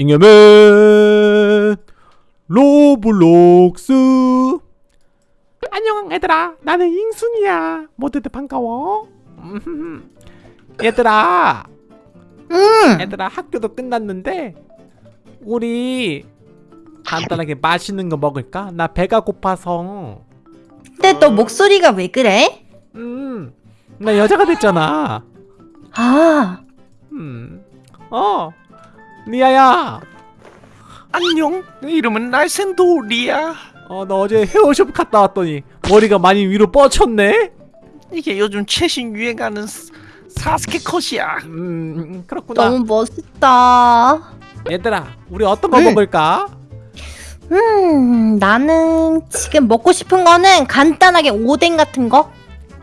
잉여맨 로블록스. 안녕 얘들아. 나는 잉순이야. 모두들 반가워. 음, 얘들아. 응. 얘들아 학교도 끝났는데 우리 간단하게 맛있는 거 먹을까? 나 배가 고파서. 근데 너 목소리가 왜 그래? 음 나 여자가 됐잖아. 아, 음 어 리아야 안녕 내 이름은 날샌도 리야 어너 어제 헤어숍 갔다 왔더니 머리가 많이 위로 뻗쳤네 이게 요즘 최신 유행하는 스- 사스케 컷이야 음 그렇구나 너무 멋있다. 얘들아 우리 어떤 거 응. 먹을까? 음, 나는 지금 먹고 싶은 거는 간단하게 오뎅 같은 거,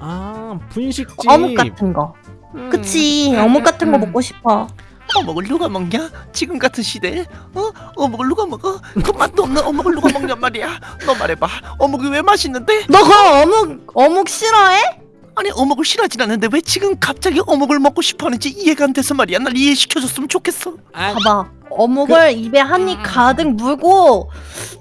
아 분식집 어묵 같은 거. 음. 그치, 어묵 같은 거 음. 먹고 싶어. 어묵을 누가 먹냐? 지금 같은 시대에 어? 어묵을 누가 먹어? 그 맛도 없는 어묵을 누가 먹냔 말이야 너 말해봐 어묵이 왜 맛있는데? 너그 어묵, 어묵 싫어해? 아니 어묵을 싫어하진 않는데 왜 지금 갑자기 어묵을 먹고 싶어하는지 이해가 안 돼서 말이야 날 이해시켜줬으면 좋겠어 아, 봐봐. 어묵을 입에 한 입 가득 물고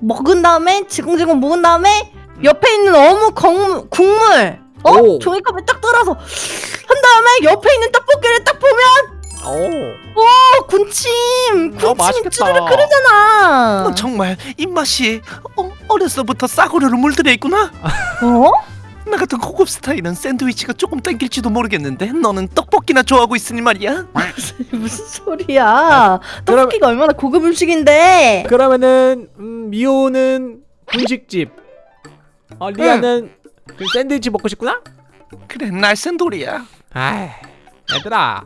먹은 다음에 지공지공 먹은 다음에 옆에 있는 어묵 건- 국물 어? 오. 종이컵에 딱 떨어서 한 다음에 옆에 있는 떡볶이를 딱 보면 오. 어 군침! 군침이 맛있겠다. 쭈르륵 끓으잖아. 너 정말 입맛이 어, 어려서부터 싸구려로 물들여 있구나. 어? 나 같은 고급 스타일은 샌드위치가 조금 땡길지도 모르겠는데 너는 떡볶이나 좋아하고 있으니 말이야. 무슨 소리야? 떡볶이가 얼마나 고급 음식인데? 그러면은 음, 미호는 분식집. 어 리아는 그 샌드위치 먹고 싶구나? 그래 날 샌돌이야. 아이 얘들아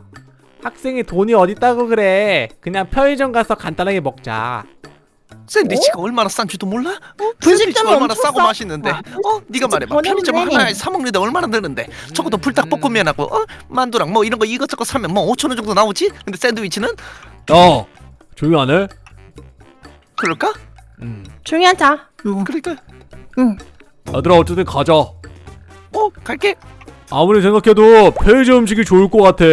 학생이 돈이 어딨다고 그래 그냥 편의점 가서 간단하게 먹자 샌드위치가 얼마나 싼지도 몰라? 어? 분식점이 샌드위치가 얼마나 싸고 싸. 맛있는데 아, 어? 네가 말해봐 편의점. 하나에 사 먹는데 얼마나 드는데 적어도 불닭볶음면하고 어? 만두랑 뭐 이런 거 이것저것 사면 뭐 5천 원 정도 나오지? 근데 샌드위치는 야 조용히 안 해? 그럴까? 음. 조용히 하자 응. 그러니까 응. 얘들아 어쨌든 가자 어 갈게 아무리 생각해도 편의점 음식이 좋을 것 같아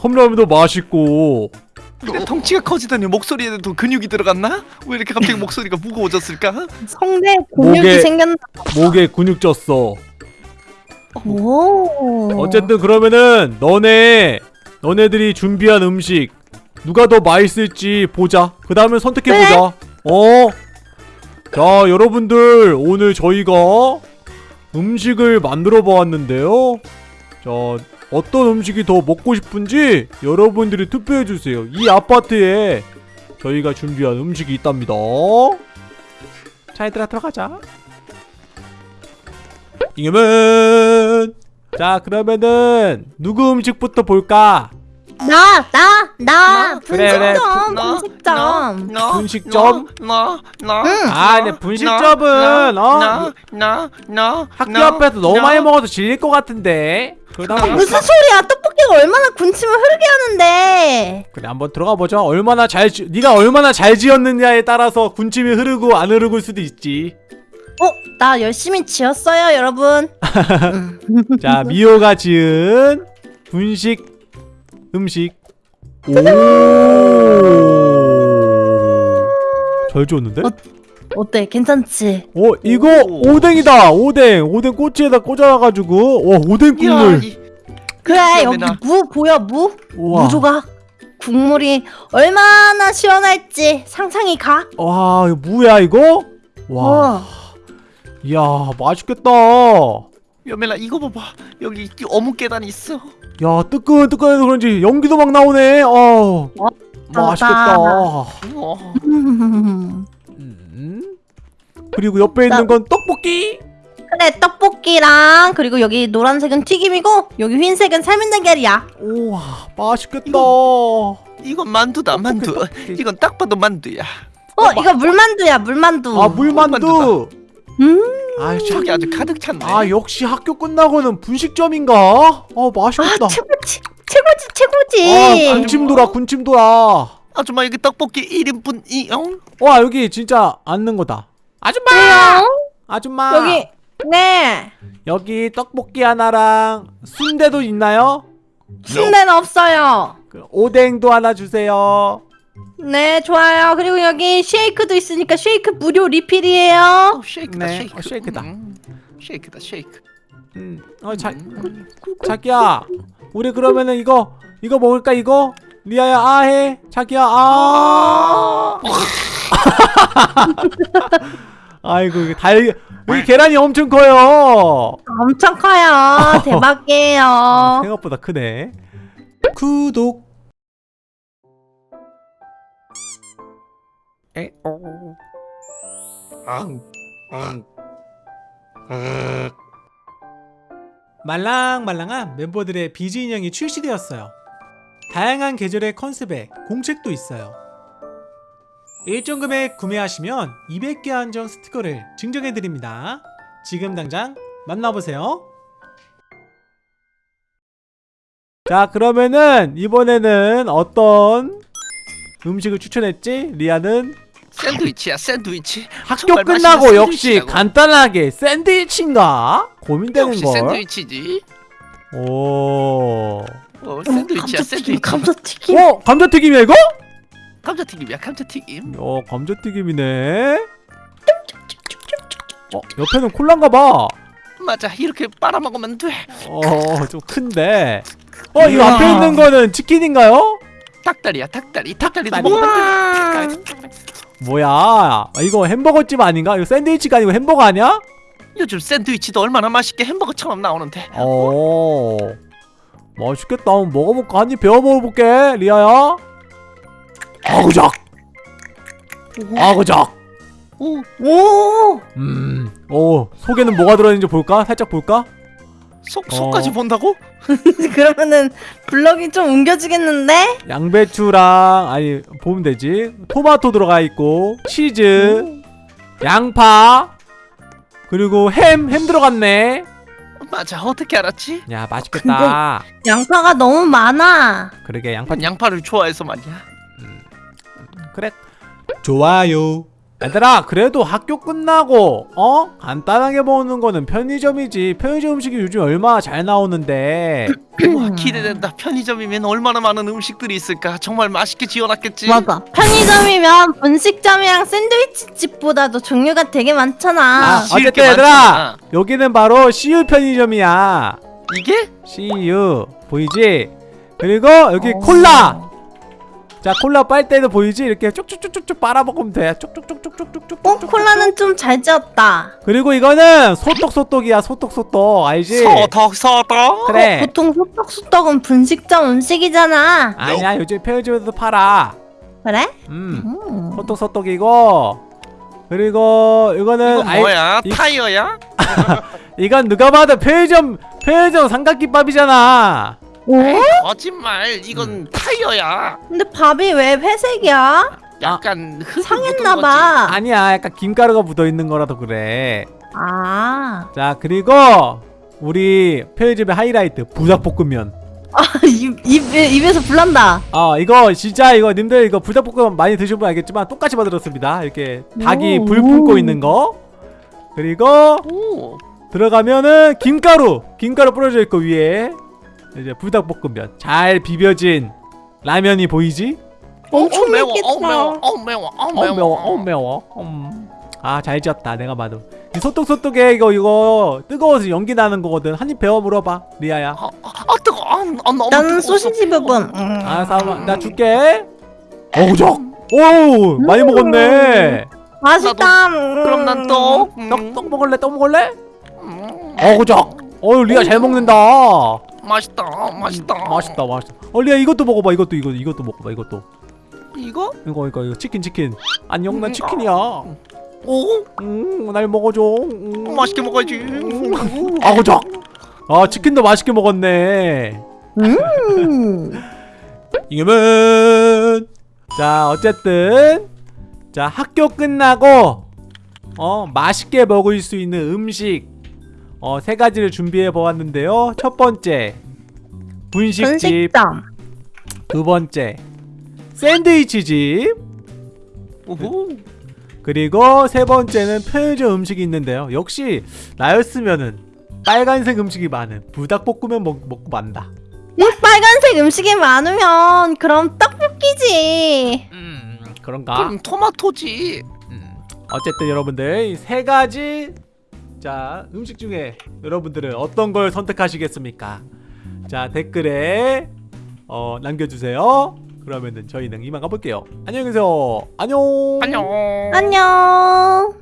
컵라면도 맛있고 근데 덩치가 커지더니 목소리에도 근육이 들어갔나? 왜 이렇게 갑자기 목소리가 무거워졌을까? 성대 근육이 목에- 생겼나 목에 근육 쪘어 오 어쨌든 그러면은 너네 너네들이 준비한 음식 누가 더 맛있을지 보자. 그 다음에 선택해 보자. 어? 자 여러분들 오늘 저희가 음식을 만들어 보았는데요. 자 어떤 음식이 더 먹고 싶은지 여러분들이 투표해 주세요. 이 아파트에 저희가 준비한 음식이 있답니다. 자 얘들아 들어가자. 잉여맨 자 그러면은 누구 음식부터 볼까? 나, 나, 나, 나? 그래, 그래. 분식점, 나, 분식점. 나, 분식점? 나, 나, 응. 아 근데 분식점은 어 나, 나, 나, 학교 나, 앞에서 너무 나. 많이 먹어서 질릴 것 같은데 그러다 나. 보니까 무슨 소리야? 떡볶이가 얼마나 군침을 흐르게 하는데. 그래 한번 들어가 보자 얼마나 잘 지... 네가 얼마나 잘 지었느냐에 따라서 군침이 흐르고 안 흐르고 수도 있지 어, 나 열심히 지었어요, 여러분. 음. 자 미호가 지은 분식 음식 오 잘 지었는데? 어, 어때? 괜찮지? 어 이거 오. 오뎅이다 오뎅 오뎅 꼬치에다 꽂아가지고 와 오뎅 야, 국물 이, 그래, 여기 무 보여, 무? 우와 무조각. 국물이 얼마나 시원할지 상상이 가. 와 이거 무야 이거? 와 어. 이야 맛있겠다 여멜아 이거 봐봐 여기 이 어묵 계단이 있어 야 뜨끈뜨끈해서 그런지 연기도 막 나오네 어 맛있겠다 어. 음. 음. 그리고 옆에 나- 있는 건 떡볶이 그래, 떡볶이랑 그리고 여기 노란색은 튀김이고 여기 흰색은 삶은 달걀이야. 우와 맛있겠다 이건 만두다 만두. 이건 딱 봐도 만두야 어, 이거 물만두야, 물만두. 아 물만두 음. 아, 저기 아주 가득 찼네 아 역시 학교 끝나고는 분식점인가? 어 맛있겠다 아, 최고지, 최고지, 최고지. 아 군침 돌아 군침 돌아 아줌마 여기 떡볶이 1인분 이용 와 여기 진짜 앉는 거다 아줌마 왜요? 아줌마 여기 네 여기 떡볶이 하나랑 순대도 있나요? 순대는 없어요. 그 오뎅도 하나 주세요 네 좋아요 그리고 여기 쉐이크도 있으니까 쉐이크 무료 리필이에요 어, 쉐이크다 네, 쉐이크 어, 쉐이크다. 음, 쉐이크다 쉐이크 음, 어, 자, 음. 자기야, 우리 그러면은 이거 이거 먹을까 이거? 리아야 아해, 자기야 아. 아이고 이게 달 여기 계란이 엄청 커요. 엄청 커요 대박이에요 생각보다 크네. 구독. 에오. 앙, 앙. 아, 말랑말랑한 멤버들의 비즈 인형이 출시되었어요. 다양한 계절의 컨셉에 공책도 있어요. 일정 금액 구매하시면 200개 한정 스티커를 증정해드립니다. 지금 당장 만나보세요. 자 그러면은 이번에는 어떤 음식을 추천했지? 리아는 샌드위치야 샌드위치 학교 끝나고 역시. 간단하게 샌드위치인가? 고민되는 역시 걸. 샌드위치지 오. 어, 샌드위치야 감자튀김 샌드위치 감자튀김 어 감자튀김이야 이거? 감자튀김이야 감자튀김 어 감자튀김이네. 어 옆에는 콜라인가봐. 맞아 이렇게 빨아먹으면 돼 어좀 큰데. 어 이거 우와. 앞에 있는 거는 치킨인가요? 닭다리야 닭다리 닭다리도 닭다리. 돼 뭐야? 아, 이거 햄버거집 아닌가? 이거 샌드위치가 아니고 햄버거 아니야? 요즘 샌드위치도 얼마나 맛있게 햄버거처럼 나오는데 어 맛있겠다. 한번 먹어볼까? 한 입 배워 먹어볼게, 리아야. 아그작, 아그작. 오오 음, 오 속에는 뭐가 들어있는지 볼까? 살짝 볼까? 속, 어. 속까지 본다고? 그러면은 블럭이 좀 옮겨지겠는데 양배추랑 아니 보면 되지. 토마토 들어가 있고 치즈, 양파 그리고 햄, 햄 들어갔네. 맞아 어떻게 알았지? 야 맛있겠다. 양파가 너무 많아 그러게 양파 양파를 좋아해서 말이야 그래. 좋아요. 얘들아 그래도 학교 끝나고 어? 간단하게 먹는 거는 편의점이지. 편의점 음식이 요즘 얼마나 잘 나오는데. 와 기대된다. 편의점이면 얼마나 많은 음식들이 있을까? 정말 맛있게 지어놨겠지? 맞아. 편의점이면 분식점이랑 샌드위치 집보다도 종류가 되게 많잖아. 아, 게 어쨌든 얘들아 많잖아. 여기는 바로 CU 편의점이야. 이게? CU 보이지? 그리고 여기 어. 콜라 자 콜라 빨대도 보이지? 이렇게 쭉쭉쭉쭉 빨아먹으면 돼 쭉쭉쭉쭉쭉쭉쭉 어? 콜라는 좀잘 지었다 그리고 이거는 소떡소떡이야 소떡소떡 알지? 서덕 그래 어, 보통 소떡소떡은 분식점 음식이잖아 아니야 요즘 편의점에서도 팔아 그래? 음 음. 소떡소떡이고 그리고 이거는 이거 아이- 뭐야? 이- 타이어야? 이건 누가 봐도 편의점 편의점 삼각김밥이잖아 오? 거짓말. 이건 타이어야. 근데 밥이 왜 회색이야? 약간 흙이 상했나봐. 아니야 약간 김가루가 묻어있는 거라서 그래. 아, 자 그리고 우리 편의점의 하이라이트 부닭볶음면. 아 입, 입, 입에서 불난다. 아 이거 진짜 이거 님들 이거 불닭볶음면 많이 드신 분 알겠지만 똑같이 만들었습니다. 이렇게 닭이 오. 불 뿜고 있는 거. 그리고 오. 들어가면은 김가루 김가루 뿌려져 있고 위에 이제 불닭볶음면. 잘 비벼진 라면이 보이지? 엄청 어, 매워 어 매워 어 매워 어어 매워 매워. 어 매워. 음. 아잘 지었다 내가 봐도. 이 소떡소떡에 이거 이거. 뜨거워서 연기 나는 거거든. 한 입 배워 물어봐 리아야. 아, 아, 아 뜨거 아, 아 너무 나는. 소시지 부분. 음. 아 잠깐만 나 줄게. 어우적. 오 많이 먹었네. 맛있다. 그럼 난또 음, 떡, 떡 먹을래? 떡 먹을래? 음, 어우적. 어우 리아 잘 먹는다 맛있다 맛있다. 맛있다 맛있다. 어 리아 이것도 먹어봐 이것도 이거 이것도 먹어봐 이것도. 이거? 이거 이거 이거 치킨 치킨. 안녕 난 음, 치킨이야. 오? 음날 먹어줘. 음. 맛있게 먹어야지. 음. 아우적 아 치킨도 맛있게 먹었네. 음. 이겨면. 자 어쨌든. 자 학교 끝나고 어 맛있게 먹을 수 있는 음식 어 세 가지를 준비해 보았는데요. 첫 번째 분식집. 분식점. 두 번째 샌드위치집. 오호. 그리고 세 번째는 편의점 음식이 있는데요. 역시 나였으면은 빨간색 음식이 많은 불닭볶음면 먹, 먹고 만다. 음, 빨간색 음식이 많으면 그럼 떡볶이지. 음 그런가? 그럼 토마토지. 음. 어쨌든 여러분들 이세 가지 자 음식 중에 여러분들은 어떤 걸 선택하시겠습니까? 자 댓글에 어, 남겨주세요. 그러면은 저희는 이만 가볼게요. 안녕히 계세요. 안녕. 안녕. 안녕.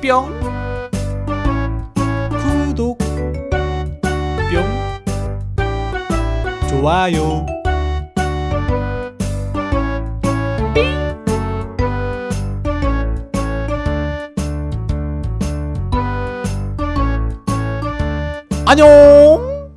뿅. 구독. 뿅. 좋아요. 안녕.